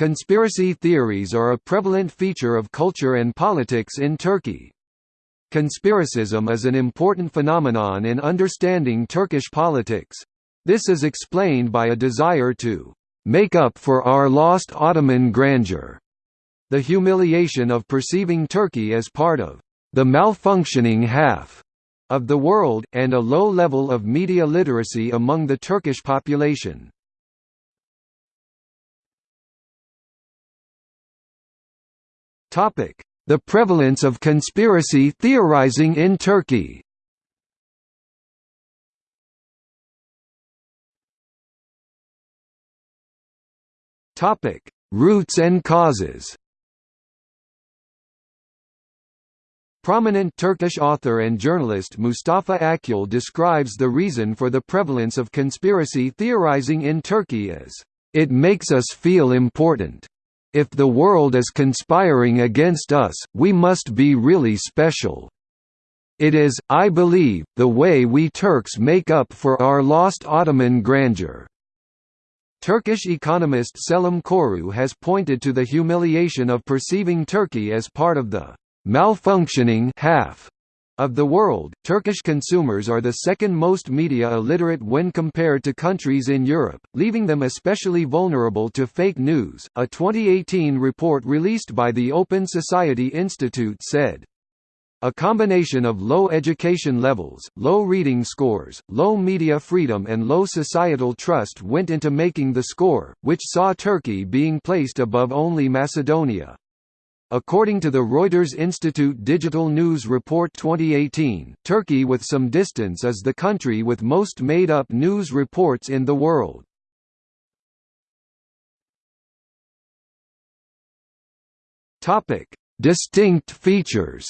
Conspiracy theories are a prevalent feature of culture and politics in Turkey. Conspiracism is an important phenomenon in understanding Turkish politics. This is explained by a desire to make up for our lost Ottoman grandeur, the humiliation of perceiving Turkey as part of the malfunctioning half of the world, and a low level of media literacy among the Turkish population. The prevalence of conspiracy theorizing in Turkey. Roots and causes. Prominent Turkish author and journalist Mustafa Akyol describes the reason for the prevalence of conspiracy theorizing in Turkey as, "...it makes us feel important." If the world is conspiring against us, we must be really special. It is, I believe, the way we Turks make up for our lost Ottoman grandeur." Turkish economist Selim Koru has pointed to the humiliation of perceiving Turkey as part of the «malfunctioning half» of the world, Turkish consumers are the second most media illiterate when compared to countries in Europe, leaving them especially vulnerable to fake news. A 2018 report released by the Open Society Institute said, a combination of low education levels, low reading scores, low media freedom and low societal trust went into making the score, which saw Turkey being placed above only Macedonia. According to the Reuters Institute Digital News Report 2018, Turkey with some distance is the country with most made-up news reports in the world. Distinct features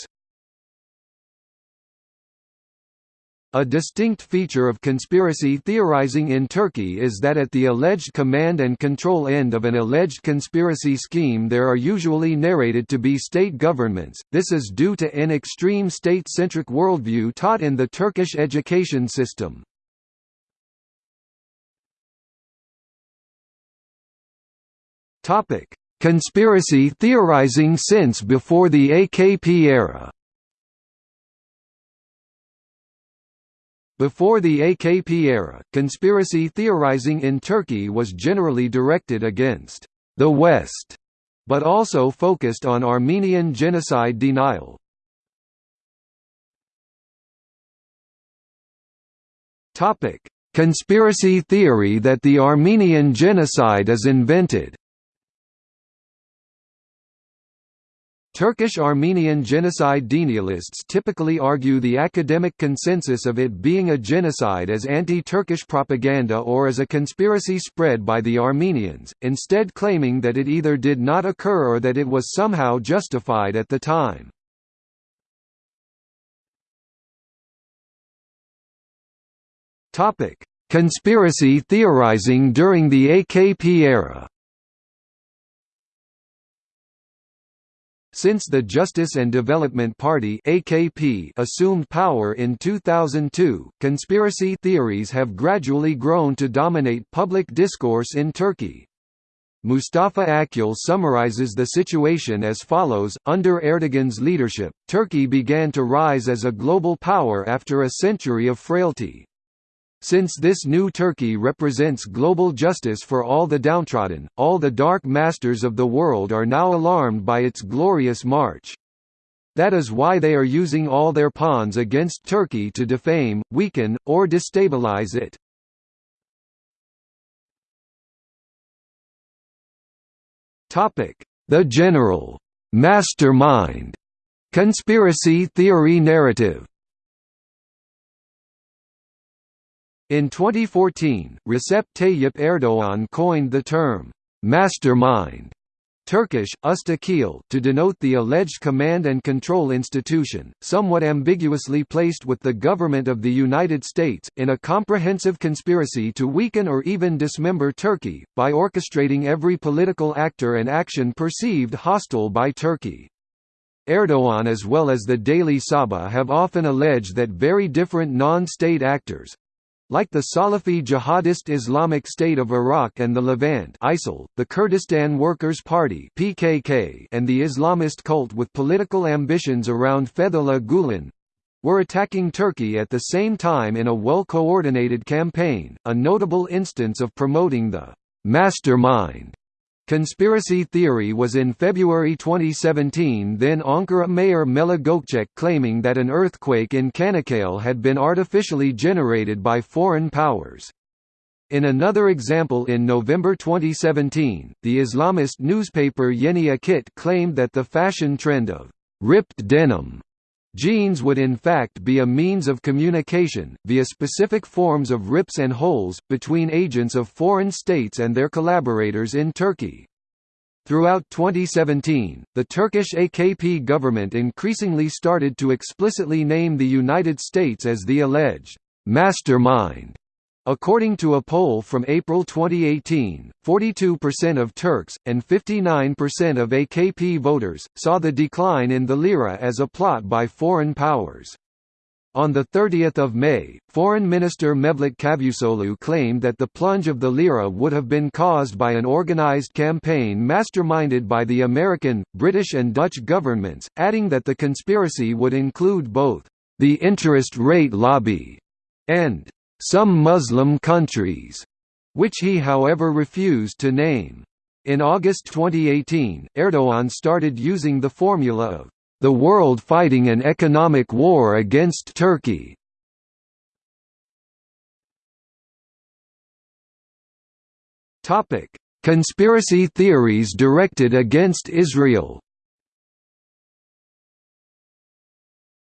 A distinct feature of conspiracy theorizing in Turkey is that at the alleged command and control end of an alleged conspiracy scheme there are usually narrated to be state governments, this is due to an extreme state-centric worldview taught in the Turkish education system. Conspiracy theorizing since before the AKP era Before the AKP era, conspiracy theorizing in Turkey was generally directed against the West, but also focused on Armenian genocide denial. Topic: Conspiracy theory that the Armenian genocide is invented. Turkish-Armenian genocide denialists typically argue the academic consensus of it being a genocide as anti-Turkish propaganda or as a conspiracy spread by the Armenians, instead claiming that it either did not occur or that it was somehow justified at the time. Conspiracy theorizing during the AKP era Since the Justice and Development Party (AKP) assumed power in 2002, conspiracy theories have gradually grown to dominate public discourse in Turkey. Mustafa Akyol summarizes the situation as follows, under Erdogan's leadership, Turkey began to rise as a global power after a century of frailty. Since this new Turkey represents global justice for all the downtrodden, all the dark masters of the world are now alarmed by its glorious march. That is why they are using all their pawns against Turkey to defame, weaken, or destabilize it. The general mastermind conspiracy theory narrative In 2014, Recep Tayyip Erdoğan coined the term, "'mastermind' Turkish, üst akıl, to denote the alleged command and control institution, somewhat ambiguously placed with the government of the United States, in a comprehensive conspiracy to weaken or even dismember Turkey, by orchestrating every political actor and action perceived hostile by Turkey. Erdoğan as well as the Daily Sabah have often alleged that very different non-state actors, Like the Salafi jihadist Islamic State of Iraq and the Levant ISIL, the Kurdistan Workers' Party PKK and the Islamist cult with political ambitions around Fethullah Gulen were attacking Turkey at the same time in a well-coordinated campaign, a notable instance of promoting the «mastermind» Conspiracy theory was in February 2017 then Ankara Mayor Melih Gökçek claiming that an earthquake in Çanakkale had been artificially generated by foreign powers. In another example in November 2017, the Islamist newspaper Yeni Akit claimed that the fashion trend of «ripped denim» Jeans would in fact be a means of communication, via specific forms of rips and holes, between agents of foreign states and their collaborators in Turkey. Throughout 2017, the Turkish AKP government increasingly started to explicitly name the United States as the alleged mastermind According to a poll from April 2018, 42% of Turks, and 59% of AKP voters, saw the decline in the lira as a plot by foreign powers. On 30 May, Foreign Minister Mevlut Cavusoglu claimed that the plunge of the lira would have been caused by an organized campaign masterminded by the American, British and Dutch governments, adding that the conspiracy would include both, "...the interest rate lobby," and some Muslim countries, which he however refused to name. In August 2018, Erdogan started using the formula of the world fighting an economic war against Turkey. Topic: Conspiracy theories directed against Israel.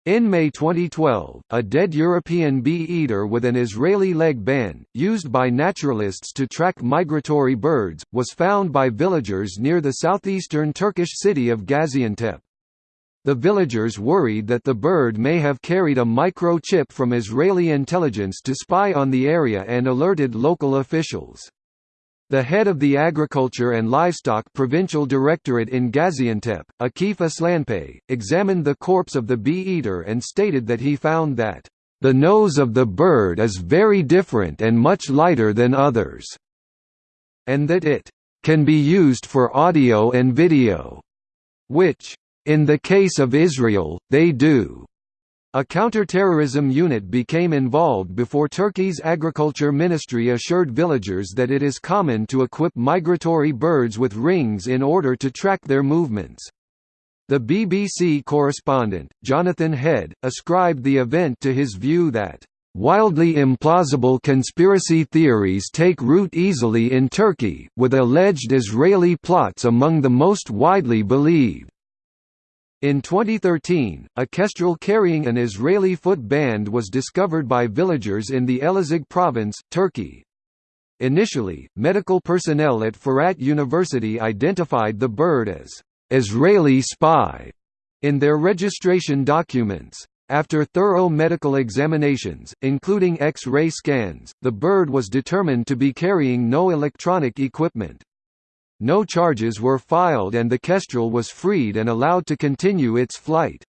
In May 2012, a dead European bee-eater with an Israeli leg band, used by naturalists to track migratory birds, was found by villagers near the southeastern Turkish city of Gaziantep. The villagers worried that the bird may have carried a microchip from Israeli intelligence to spy on the area and alerted local officials. The head of the Agriculture and Livestock Provincial Directorate in Gaziantep, Akif Aslanpay, examined the corpse of the bee-eater and stated that he found that, "...the nose of the bird is very different and much lighter than others," and that it "...can be used for audio and video," which, in the case of Israel, they do. A counter-terrorism unit became involved before Turkey's agriculture ministry assured villagers that it is common to equip migratory birds with rings in order to track their movements. The BBC correspondent, Jonathan Head, ascribed the event to his view that Wildly implausible conspiracy theories take root easily in Turkey, with alleged Israeli plots among the most widely believed. In 2013, a kestrel carrying an Israeli foot band was discovered by villagers in the Elazig province, Turkey. Initially, medical personnel at Fırat University identified the bird as Israeli spy in their registration documents. After thorough medical examinations, including X-ray scans, the bird was determined to be carrying no electronic equipment. No charges were filed and the Kestrel was freed and allowed to continue its flight.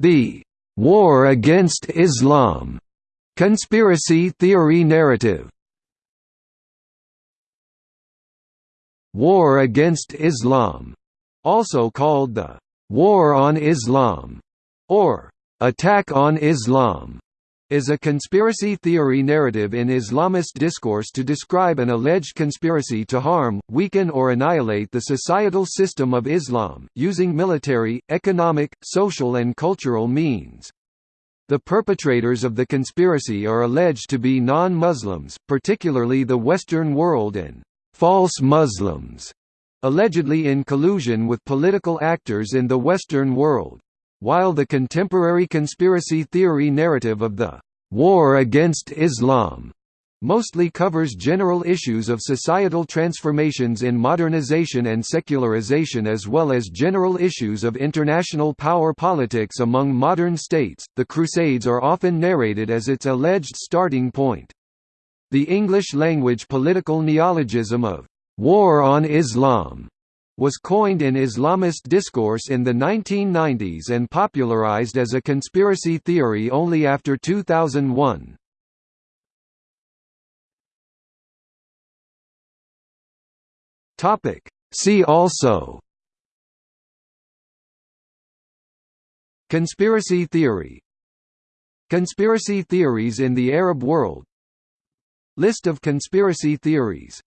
The «war against Islam» conspiracy theory narrative. War against Islam, also called the «War on Islam» or «Attack on Islam», is a conspiracy theory narrative in Islamist discourse to describe an alleged conspiracy to harm, weaken or annihilate the societal system of Islam, using military, economic, social and cultural means. The perpetrators of the conspiracy are alleged to be non-Muslims, particularly the Western world and «false Muslims», allegedly in collusion with political actors in the Western world. While the contemporary conspiracy theory narrative of the «war against Islam» mostly covers general issues of societal transformations in modernization and secularization as well as general issues of international power politics among modern states. The Crusades are often narrated as its alleged starting point. The English-language political neologism of war on Islam was coined in Islamist discourse in the 1990s and popularized as a conspiracy theory only after 2001. Topic. See also Conspiracy theory Conspiracy theories in the Arab world List of conspiracy theories